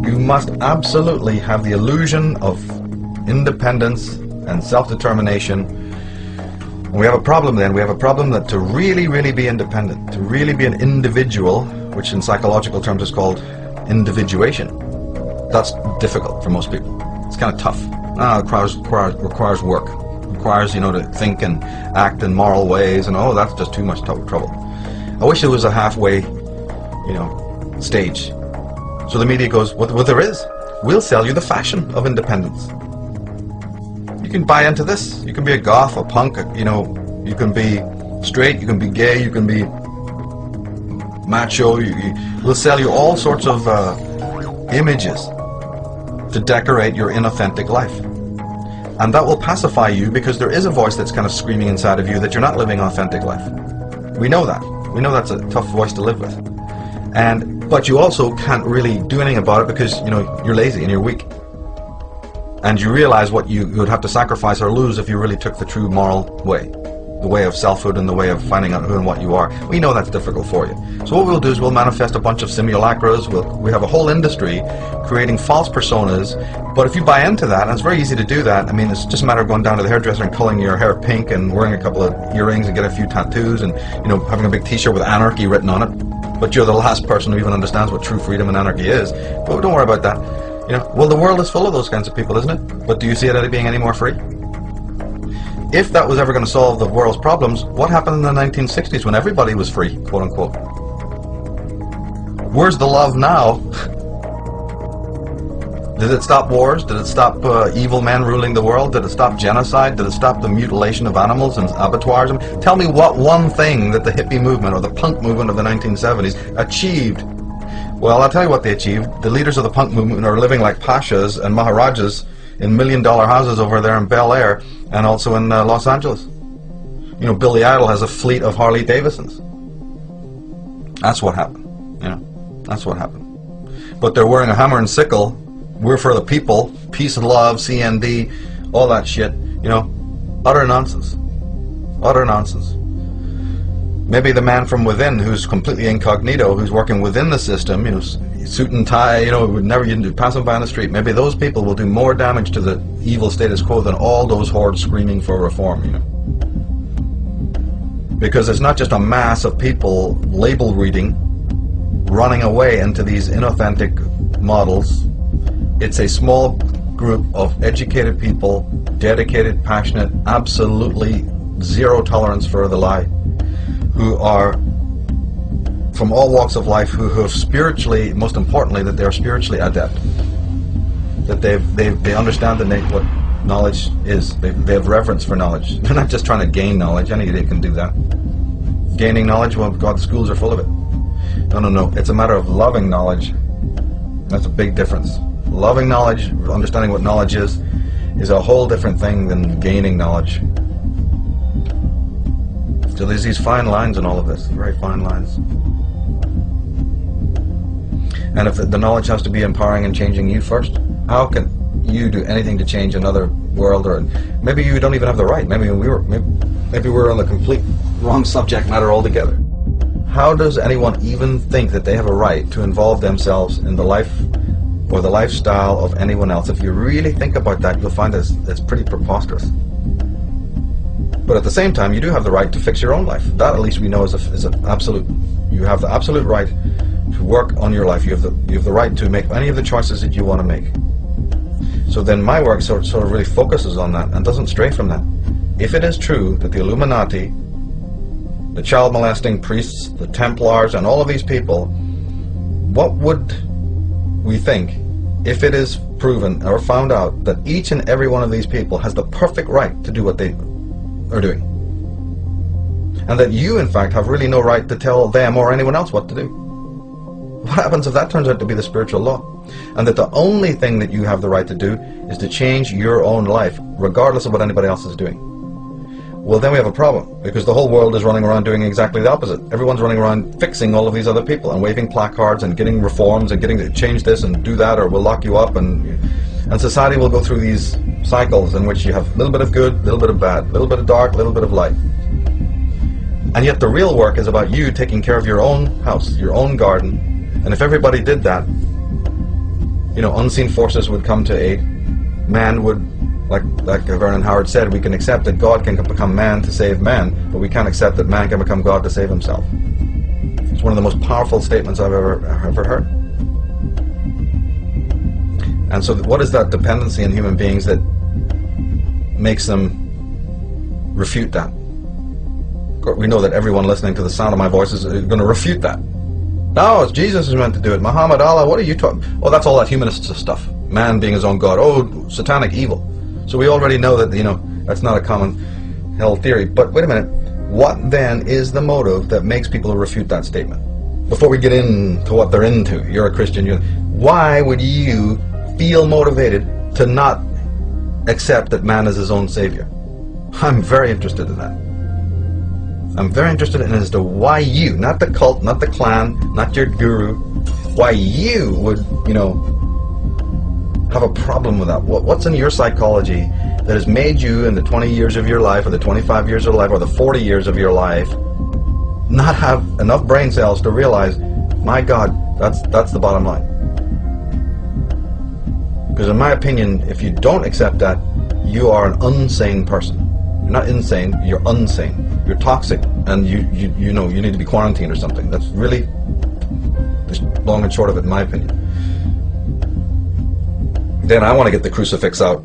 You must absolutely have the illusion of independence and self-determination. We have a problem then. We have a problem that to really, really be independent, to really be an individual, which in psychological terms is called individuation, that's difficult for most people. It's kind of tough. Ah, it requires, requires, requires work. requires, you know, to think and act in moral ways, and oh, that's just too much trouble. I wish there was a halfway, you know, stage. So the media goes, well there is. We'll sell you the fashion of independence You can buy into this. You can be a goth, a punk, you know, you can be straight, you can be gay, you can be macho. You, you, we'll sell you all sorts of uh, images to decorate your inauthentic life. And that will pacify you because there is a voice that's kind of screaming inside of you that you're not living authentic life. We know that. We know that's a tough voice to live with. And but you also can't really do anything about it because you know you're lazy and you're weak and you realize what you would have to sacrifice or lose if you really took the true moral way the way of selfhood and the way of finding out who and what you are. We know that's difficult for you. So what we'll do is we'll manifest a bunch of simulacras. We'll, we have a whole industry creating false personas. But if you buy into that, and it's very easy to do that, I mean, it's just a matter of going down to the hairdresser and coloring your hair pink and wearing a couple of earrings and get a few tattoos and, you know, having a big t-shirt with anarchy written on it. But you're the last person who even understands what true freedom and anarchy is. But don't worry about that. You know, well, the world is full of those kinds of people, isn't it? But do you see it being any more free? If that was ever going to solve the world's problems, what happened in the 1960s when everybody was free, quote unquote? Where's the love now? Did it stop wars? Did it stop uh, evil men ruling the world? Did it stop genocide? Did it stop the mutilation of animals and abattoirs? Tell me what one thing that the hippie movement or the punk movement of the 1970s achieved well, I'll tell you what they achieved. The leaders of the punk movement are living like pashas and maharajas in million-dollar houses over there in Bel Air and also in uh, Los Angeles. You know, Billy Idol has a fleet of Harley Davidsons. That's what happened. You know, that's what happened. But they're wearing a hammer and sickle. We're for the people. Peace and love, CND, all that shit. You know, utter nonsense. Utter nonsense. Maybe the man from within who's completely incognito, who's working within the system, you know, suit and tie, you know, would never even pass him by on the street. Maybe those people will do more damage to the evil status quo than all those hordes screaming for reform, you know. Because it's not just a mass of people label reading, running away into these inauthentic models. It's a small group of educated people, dedicated, passionate, absolutely zero tolerance for the lie who are from all walks of life who, who have spiritually, most importantly, that they're spiritually adept. That they've, they've, they understand the what knowledge is. They, they have reverence for knowledge. They're not just trying to gain knowledge. Any idiot can do that. Gaining knowledge, well, God, the schools are full of it. No, no, no. It's a matter of loving knowledge. That's a big difference. Loving knowledge, understanding what knowledge is, is a whole different thing than gaining knowledge. So there's these fine lines in all of this, very fine lines. And if the knowledge has to be empowering and changing you first, how can you do anything to change another world? Or maybe you don't even have the right. Maybe we were maybe, maybe we're on the complete wrong subject matter altogether. How does anyone even think that they have a right to involve themselves in the life or the lifestyle of anyone else? If you really think about that, you'll find it's, it's pretty preposterous. But at the same time, you do have the right to fix your own life. That, at least, we know is, a, is an absolute. You have the absolute right to work on your life. You have the you have the right to make any of the choices that you want to make. So then, my work sort sort of really focuses on that and doesn't stray from that. If it is true that the Illuminati, the child molesting priests, the Templars, and all of these people, what would we think if it is proven or found out that each and every one of these people has the perfect right to do what they are doing. And that you, in fact, have really no right to tell them or anyone else what to do. What happens if that turns out to be the spiritual law? And that the only thing that you have the right to do is to change your own life, regardless of what anybody else is doing. Well, then we have a problem, because the whole world is running around doing exactly the opposite. Everyone's running around fixing all of these other people and waving placards and getting reforms and getting to change this and do that or we'll lock you up and and society will go through these cycles in which you have a little bit of good, a little bit of bad, a little bit of dark, a little bit of light. And yet the real work is about you taking care of your own house, your own garden. And if everybody did that, you know, unseen forces would come to aid. Man would, like like Vernon Howard said, we can accept that God can become man to save man, but we can't accept that man can become God to save himself. It's one of the most powerful statements I've ever ever heard. And so, what is that dependency in human beings that makes them refute that? We know that everyone listening to the sound of my voice is going to refute that. No, it's Jesus who's meant to do it. Muhammad, Allah, what are you talking? Oh, that's all that humanist stuff. Man being his own God. Oh, satanic evil. So we already know that, you know, that's not a common hell theory. But wait a minute. What then is the motive that makes people refute that statement? Before we get into what they're into, you're a Christian. You're, why would you feel motivated to not accept that man is his own savior? I'm very interested in that. I'm very interested in as to why you, not the cult, not the clan, not your guru, why you would, you know, have a problem with that. What, what's in your psychology that has made you in the 20 years of your life, or the 25 years of life, or the 40 years of your life, not have enough brain cells to realize, my God, that's that's the bottom line. Because in my opinion, if you don't accept that, you are an unsane person. You're not insane, you're unsane you're toxic and you, you, you know, you need to be quarantined or something. That's really long and short of it, in my opinion. Then I want to get the crucifix out.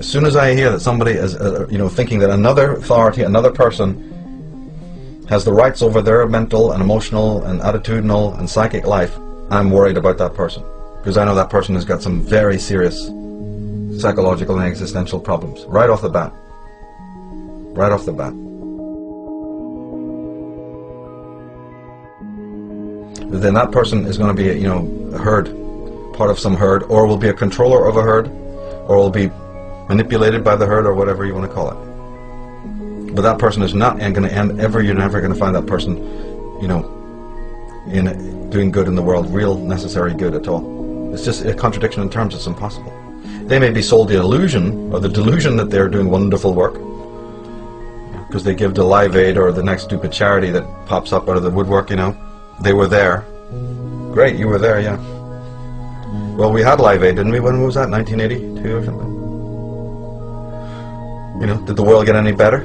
As soon as I hear that somebody is, uh, you know, thinking that another authority, another person has the rights over their mental and emotional and attitudinal and psychic life, I'm worried about that person. Because I know that person has got some very serious psychological and existential problems right off the bat. Right off the bat. then that person is going to be, you know, a herd, part of some herd, or will be a controller of a herd, or will be manipulated by the herd, or whatever you want to call it. But that person is not and going to end ever. You're never going to find that person, you know, in doing good in the world, real necessary good at all. It's just a contradiction in terms. It's impossible. They may be sold the illusion or the delusion that they're doing wonderful work because they give to Live Aid or the next stupid charity that pops up out of the woodwork, you know. They were there. Great, you were there, yeah. Well, we had Live Aid, didn't we? When was that? 1982 or something? You know, did the world get any better?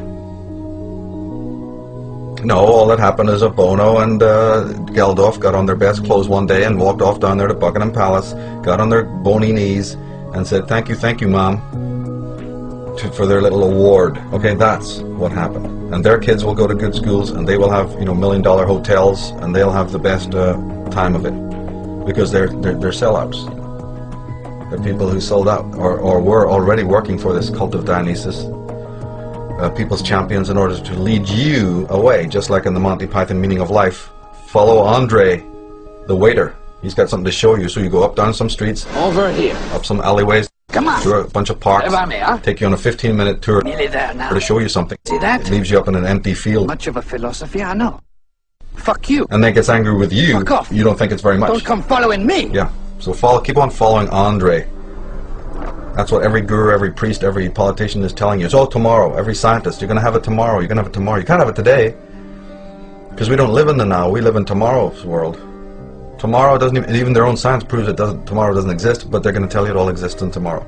No, all that happened is a Bono and uh, Geldof got on their best clothes one day and walked off down there to Buckingham Palace, got on their bony knees, and said, "Thank you, thank you, mom." to, for their little award. Okay, that's what happened. And their kids will go to good schools, and they will have you know million dollar hotels, and they'll have the best uh, time of it because they're, they're they're sellouts. They're people who sold out or, or were already working for this cult of Dionysus, uh, people's champions, in order to lead you away, just like in the Monty Python meaning of life. Follow Andre, the waiter. He's got something to show you, so you go up down some streets, over here, up some alleyways. Come on. Through a bunch of parks. Me, huh? Take you on a 15 minute tour. Nearly there now. To show you something. See that? It leaves you up in an empty field. Much of a philosophy, I know. Fuck you. And then gets angry with you. Fuck off. You don't think it's very much. Don't come following me. Yeah. So follow, keep on following Andre. That's what every guru, every priest, every politician is telling you. It's all tomorrow. Every scientist, you're going to have it tomorrow. You're going to have it tomorrow. You can't have it today. Because we don't live in the now. We live in tomorrow's world. Tomorrow doesn't even, even their own science proves it doesn't, tomorrow doesn't exist, but they're going to tell you it all exists in tomorrow.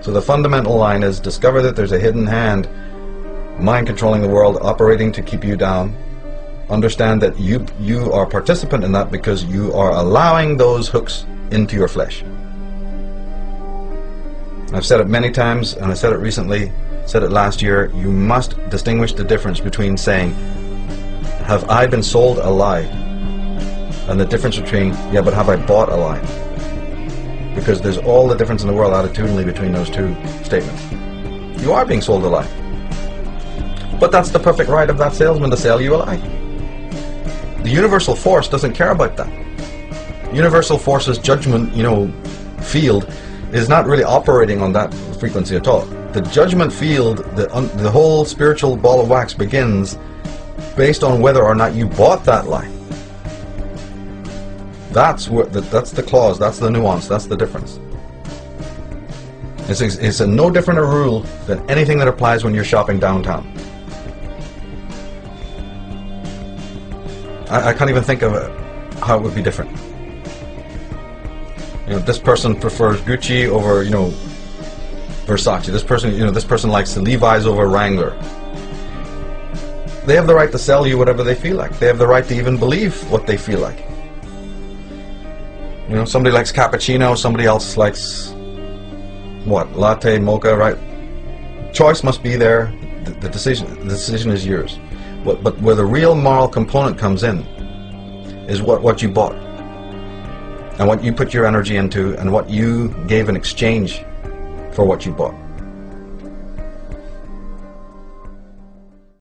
So the fundamental line is discover that there's a hidden hand, mind controlling the world, operating to keep you down. Understand that you you are participant in that because you are allowing those hooks into your flesh. I've said it many times, and I said it recently, said it last year, you must distinguish the difference between saying, have I been sold a lie? And the difference between, yeah, but have I bought a lie? because there's all the difference in the world attitudinally between those two statements. You are being sold a lie. But that's the perfect right of that salesman to sell you a lie. The universal force doesn't care about that. Universal force's judgment, you know, field is not really operating on that frequency at all. The judgment field, the, the whole spiritual ball of wax begins based on whether or not you bought that lie. That's what the, that's the clause. That's the nuance. That's the difference. It's, it's a no different a rule than anything that applies when you're shopping downtown. I, I can't even think of how it would be different. You know, this person prefers Gucci over, you know, Versace. This person, you know, this person likes the Levi's over Wrangler. They have the right to sell you whatever they feel like. They have the right to even believe what they feel like. You know, somebody likes cappuccino, somebody else likes what latte, mocha, right? Choice must be there. The, the decision, the decision is yours. But, but where the real moral component comes in is what what you bought and what you put your energy into and what you gave in exchange for what you bought.